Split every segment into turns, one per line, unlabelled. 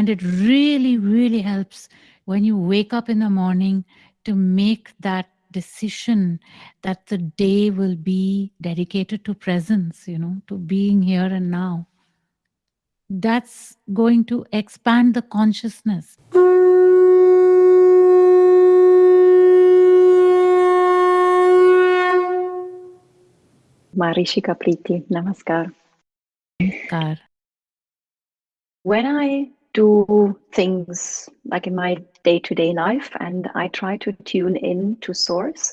And it really, really helps when you wake up in the morning to make that decision that the day will be dedicated to presence, you know, to being here and now. That's going to expand the consciousness.
Marishika Priti, Namaskar.
Namaskar.
When I do things like in my day-to-day life and I try to tune in to source.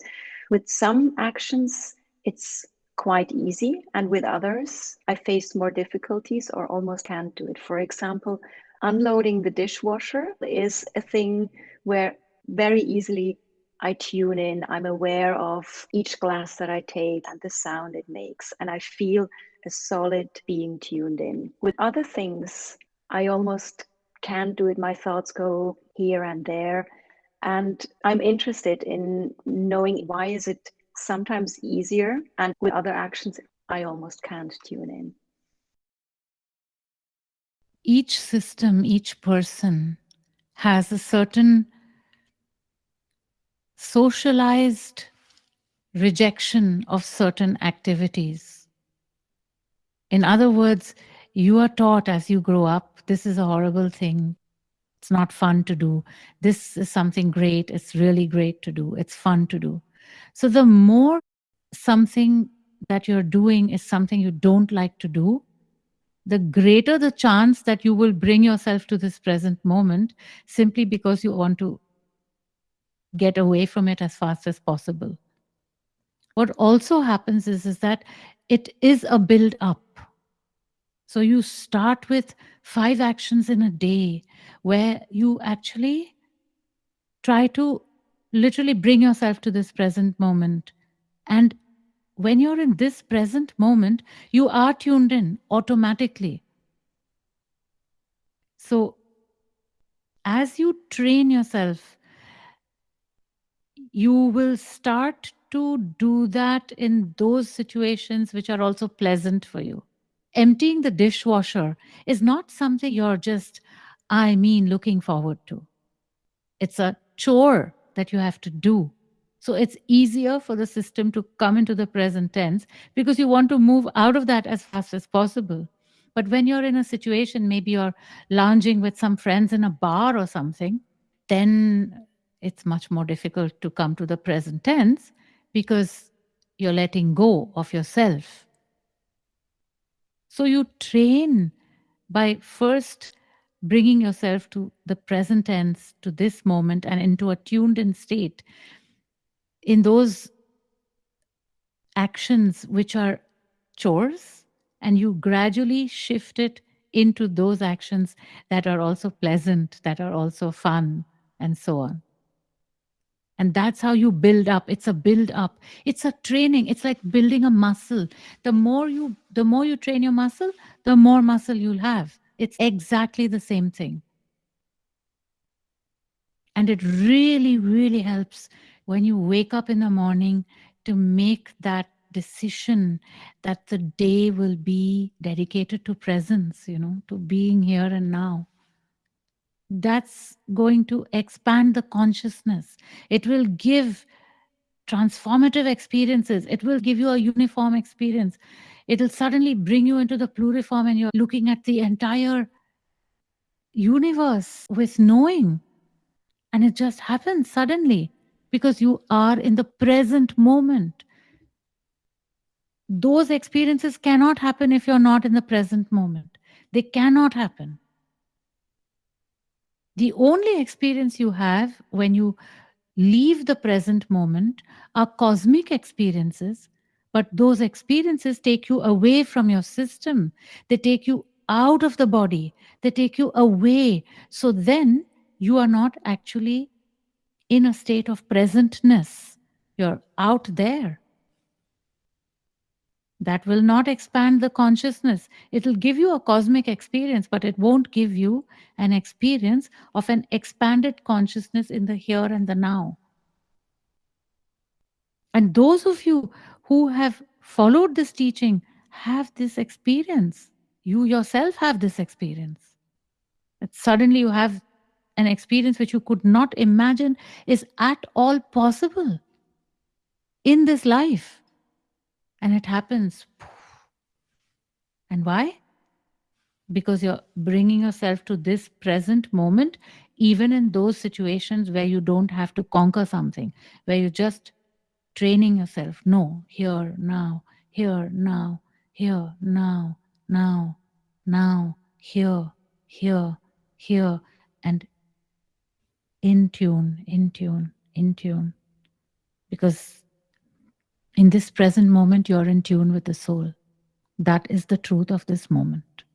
With some actions, it's quite easy. And with others, I face more difficulties or almost can't do it. For example, unloading the dishwasher is a thing where very easily I tune in. I'm aware of each glass that I take and the sound it makes. And I feel a solid being tuned in. With other things, I almost can't do it. My thoughts go here and there. And I'm interested in knowing why is it sometimes easier and with other actions, I almost can't tune in.
Each system, each person has a certain socialized rejection of certain activities. In other words, you are taught as you grow up, this is a horrible thing. It's not fun to do. This is something great. It's really great to do. It's fun to do. So the more something that you're doing is something you don't like to do, the greater the chance that you will bring yourself to this present moment simply because you want to get away from it as fast as possible. What also happens is, is that it is a build up. So you start with five actions in a day where you actually try to literally bring yourself to this present moment. And when you're in this present moment, you are tuned in automatically. So as you train yourself, you will start to do that in those situations which are also pleasant for you emptying the dishwasher is not something you're just, I mean, looking forward to. It's a chore that you have to do. So it's easier for the system to come into the present tense because you want to move out of that as fast as possible. But when you're in a situation, maybe you're lounging with some friends in a bar or something, then it's much more difficult to come to the present tense because you're letting go of yourself so you train by first bringing yourself to the present tense, to this moment, and into a tuned in state. In those actions which are chores, and you gradually shift it into those actions that are also pleasant, that are also fun, and so on. And that's how you build up. It's a build up. It's a training. It's like building a muscle. The more you the more you train your muscle, the more muscle you'll have. It's exactly the same thing. And it really, really helps when you wake up in the morning to make that decision that the day will be dedicated to presence, you know, to being here and now that's going to expand the consciousness. It will give transformative experiences. It will give you a uniform experience. It'll suddenly bring you into the pluriform and you're looking at the entire universe with knowing. And it just happens suddenly because you are in the present moment. Those experiences cannot happen if you're not in the present moment. They cannot happen. The only experience you have when you leave the present moment are cosmic experiences, but those experiences take you away from your system. They take you out of the body. They take you away. So then you are not actually in a state of presentness. You're out there that will not expand the consciousness. It'll give you a cosmic experience, but it won't give you an experience of an expanded consciousness in the here and the now. And those of you who have followed this teaching have this experience. You yourself have this experience. That suddenly you have an experience which you could not imagine is at all possible in this life. And it happens. And why? Because you're bringing yourself to this present moment, even in those situations where you don't have to conquer something, where you're just training yourself. No, here, now, here, now, here, now, now, now, here, here, here, and in tune, in tune, in tune. Because in this present moment, you're in tune with the soul. That is the truth of this moment.